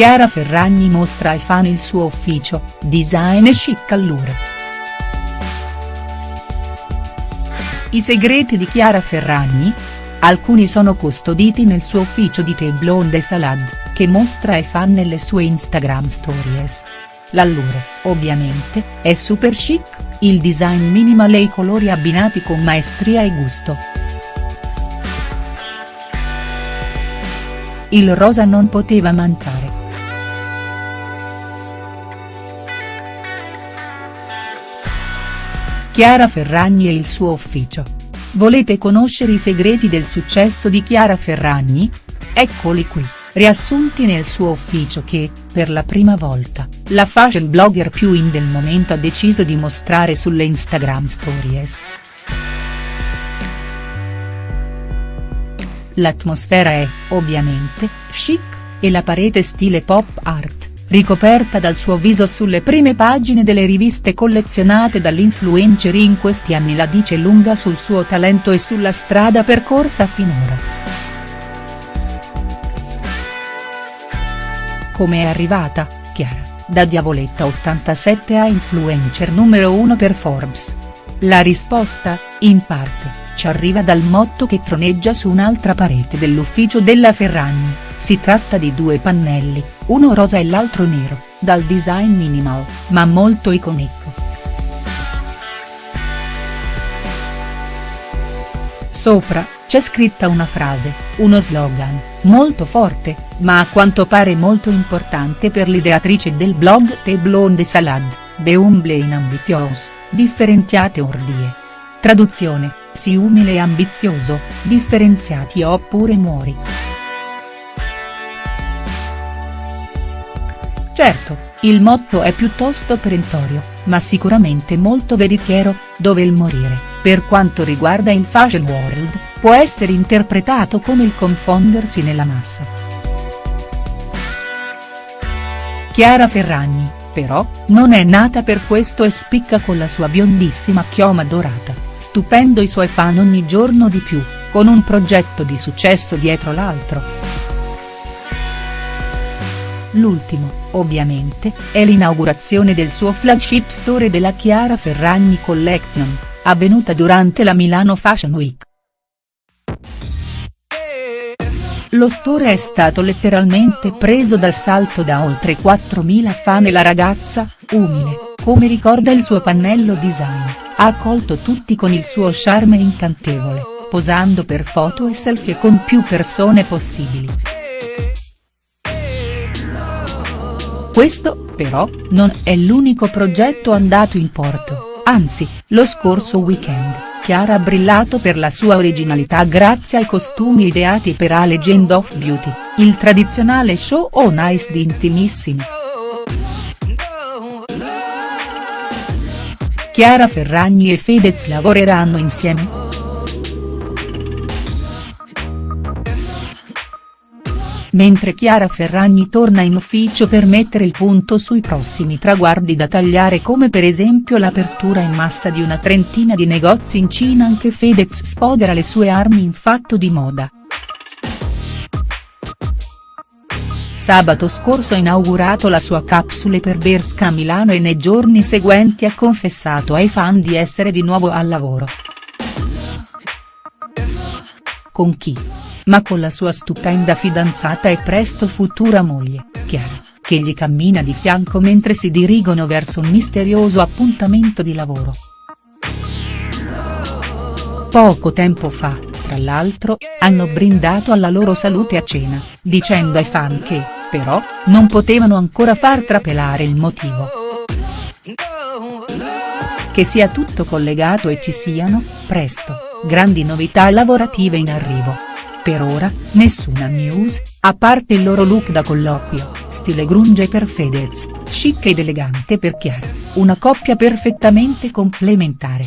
Chiara Ferragni mostra ai fan il suo ufficio, design e chic allure. I segreti di Chiara Ferragni? Alcuni sono custoditi nel suo ufficio di The Blonde Salad, che mostra ai fan nelle sue Instagram stories. L'allure, ovviamente, è super chic, il design minimal e i colori abbinati con maestria e gusto. Il rosa non poteva mancare. Chiara Ferragni e il suo ufficio. Volete conoscere i segreti del successo di Chiara Ferragni? Eccoli qui, riassunti nel suo ufficio che, per la prima volta, la fashion blogger più in del momento ha deciso di mostrare sulle Instagram stories. L'atmosfera è, ovviamente, chic, e la parete stile pop art, ricoperta dal suo viso sulle prime pagine delle riviste collezionate dall'influencer in questi anni la dice lunga sul suo talento e sulla strada percorsa finora. Come è arrivata, Chiara, da Diavoletta 87 a influencer numero 1 per Forbes? La risposta, in parte, ci arriva dal motto che troneggia su un'altra parete dell'ufficio della Ferragni, si tratta di due pannelli, uno rosa e l'altro nero, dal design minimal, ma molto iconico. Sopra, c'è scritta una frase, uno slogan, molto forte, ma a quanto pare molto importante per l'ideatrice del blog The Blonde Salad, The Humble in Ambitious, differenziate ordie. Traduzione, sii umile e ambizioso, differenziati oppure muori. Certo, il motto è piuttosto perentorio, ma sicuramente molto veritiero, dove il morire, per quanto riguarda il fashion world, può essere interpretato come il confondersi nella massa. Chiara Ferragni, però, non è nata per questo e spicca con la sua biondissima chioma dorata, stupendo i suoi fan ogni giorno di più, con un progetto di successo dietro l'altro. L'ultimo, ovviamente, è l'inaugurazione del suo flagship store della Chiara Ferragni Collection, avvenuta durante la Milano Fashion Week. Lo store è stato letteralmente preso d'assalto da oltre 4.000 fan e la ragazza, umile, come ricorda il suo pannello design, ha accolto tutti con il suo charme incantevole, posando per foto e selfie con più persone possibili. Questo, però, non è l'unico progetto andato in porto, anzi, lo scorso weekend. Chiara ha brillato per la sua originalità grazie ai costumi ideati per A Legend of Beauty, il tradizionale show on ice di Intimissimi. Chiara Ferragni e Fedez lavoreranno insieme?. Mentre Chiara Ferragni torna in ufficio per mettere il punto sui prossimi traguardi da tagliare come per esempio l'apertura in massa di una trentina di negozi in Cina anche Fedez spodera le sue armi in fatto di moda. Sabato scorso ha inaugurato la sua capsule per Berska a Milano e nei giorni seguenti ha confessato ai fan di essere di nuovo al lavoro. Con chi? Ma con la sua stupenda fidanzata e presto futura moglie, Chiara, che gli cammina di fianco mentre si dirigono verso un misterioso appuntamento di lavoro. Poco tempo fa, tra l'altro, hanno brindato alla loro salute a cena, dicendo ai fan che, però, non potevano ancora far trapelare il motivo. Che sia tutto collegato e ci siano, presto, grandi novità lavorative in arrivo. Per ora, nessuna news, a parte il loro look da colloquio, stile grunge per Fedez, chic ed elegante per Chiara, una coppia perfettamente complementare.